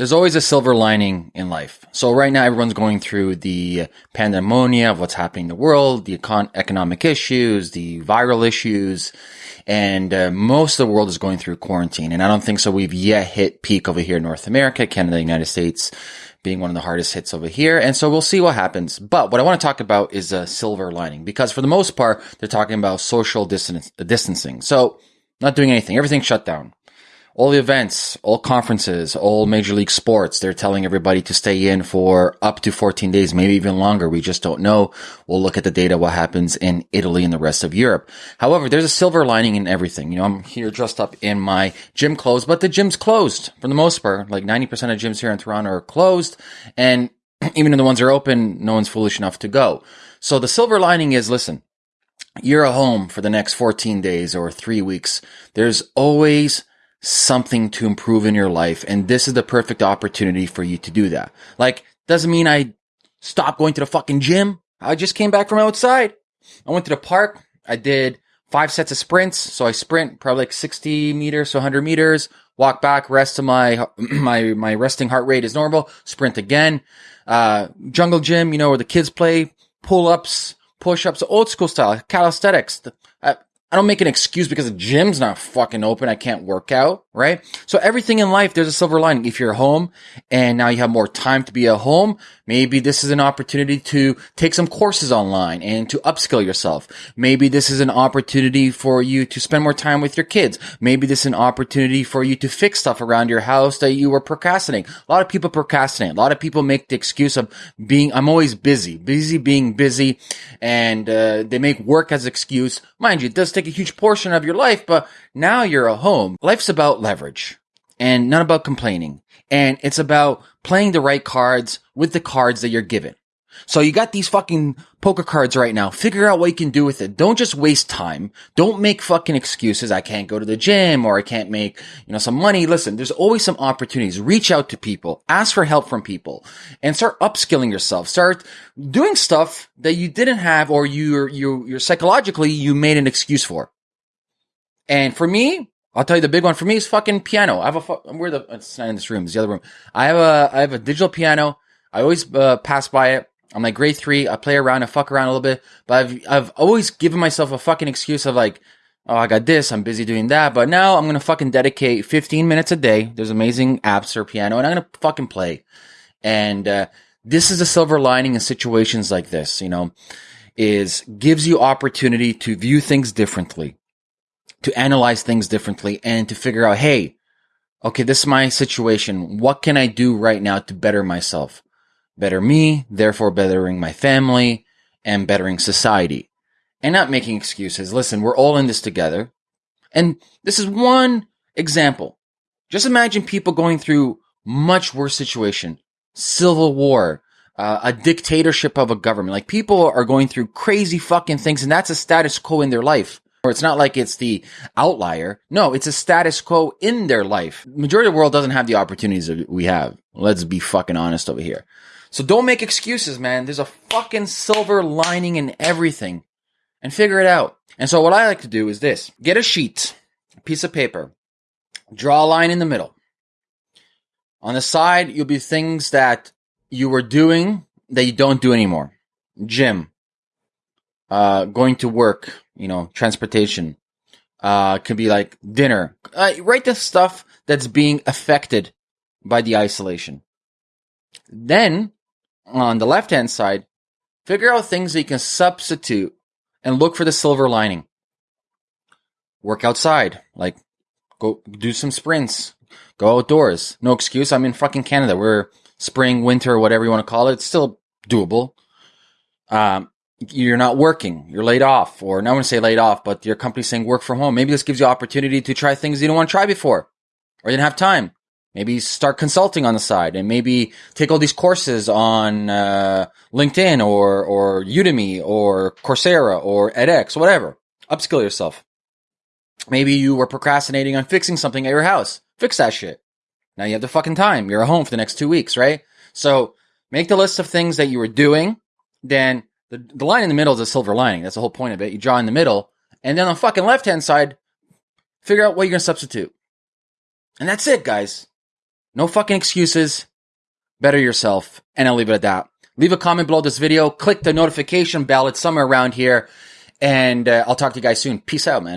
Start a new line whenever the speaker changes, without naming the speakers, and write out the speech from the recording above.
there's always a silver lining in life. So right now, everyone's going through the pandemonia of what's happening in the world, the econ- economic issues, the viral issues, and uh, most of the world is going through quarantine. And I don't think so. We've yet hit peak over here in North America, Canada, United States being one of the hardest hits over here. And so we'll see what happens. But what I want to talk about is a silver lining because for the most part, they're talking about social distance, distancing. So not doing anything, everything shut down all the events, all conferences, all major league sports, they're telling everybody to stay in for up to 14 days, maybe even longer. We just don't know. We'll look at the data, what happens in Italy and the rest of Europe. However, there's a silver lining in everything. You know, I'm here dressed up in my gym clothes, but the gym's closed for the most part. Like 90% of gyms here in Toronto are closed. And even the ones that are open, no one's foolish enough to go. So the silver lining is, listen, you're at home for the next 14 days or three weeks. There's always something to improve in your life. And this is the perfect opportunity for you to do that. Like, doesn't mean I stopped going to the fucking gym. I just came back from outside. I went to the park. I did five sets of sprints. So I sprint probably like 60 meters, so 100 meters, walk back, rest of my, my, my resting heart rate is normal, sprint again. Uh, jungle gym, you know, where the kids play, pull ups, push ups, old school style, calisthenics. I don't make an excuse because the gym's not fucking open. I can't work out, right? So everything in life, there's a silver lining. If you're home and now you have more time to be at home, maybe this is an opportunity to take some courses online and to upskill yourself. Maybe this is an opportunity for you to spend more time with your kids. Maybe this is an opportunity for you to fix stuff around your house that you were procrastinating. A lot of people procrastinate. A lot of people make the excuse of being, I'm always busy, busy being busy. And, uh, they make work as excuse. Mind you, it does take a huge portion of your life, but now you're at home. Life's about leverage and not about complaining. And it's about playing the right cards with the cards that you're given. So you got these fucking poker cards right now. Figure out what you can do with it. Don't just waste time. Don't make fucking excuses. I can't go to the gym or I can't make, you know, some money. Listen, there's always some opportunities. Reach out to people. Ask for help from people and start upskilling yourself. Start doing stuff that you didn't have or you're, you, you're psychologically, you made an excuse for. And for me, I'll tell you the big one for me is fucking piano. I have a, where the, it's not in this room. It's the other room. I have a, I have a digital piano. I always uh, pass by it. I'm like grade three. I play around, I fuck around a little bit, but I've I've always given myself a fucking excuse of like, oh, I got this, I'm busy doing that. But now I'm gonna fucking dedicate 15 minutes a day. There's amazing apps for piano, and I'm gonna fucking play. And uh, this is a silver lining in situations like this. You know, is gives you opportunity to view things differently, to analyze things differently, and to figure out, hey, okay, this is my situation. What can I do right now to better myself? better me, therefore bettering my family and bettering society. And not making excuses. Listen, we're all in this together. And this is one example. Just imagine people going through much worse situation, civil war, uh, a dictatorship of a government. Like people are going through crazy fucking things and that's a status quo in their life. Or it's not like it's the outlier. No, it's a status quo in their life. Majority of the world doesn't have the opportunities that we have. Let's be fucking honest over here. So don't make excuses, man. There's a fucking silver lining in everything and figure it out. And so what I like to do is this. Get a sheet, a piece of paper, draw a line in the middle. On the side, you'll be things that you were doing that you don't do anymore. Gym, uh, going to work, you know, transportation, uh, could be like dinner. Uh, write the stuff that's being affected by the isolation. Then on the left hand side, figure out things that you can substitute and look for the silver lining. Work outside, like go do some sprints, go outdoors. No excuse. I'm in fucking Canada. We're spring, winter, whatever you want to call it. It's still doable. Um, you're not working, you're laid off, or want to say laid off, but your company's saying work from home. Maybe this gives you opportunity to try things you didn't want to try before or you didn't have time. Maybe start consulting on the side and maybe take all these courses on uh, LinkedIn or, or Udemy or Coursera or edX, whatever. Upskill yourself. Maybe you were procrastinating on fixing something at your house. Fix that shit. Now you have the fucking time. You're at home for the next two weeks, right? So make the list of things that you were doing. Then the, the line in the middle is a silver lining. That's the whole point of it. You draw in the middle, and then on the fucking left hand side, figure out what you're going to substitute. And that's it, guys. No fucking excuses. Better yourself. And I'll leave it at that. Leave a comment below this video. Click the notification bell. It's somewhere around here. And uh, I'll talk to you guys soon. Peace out, man.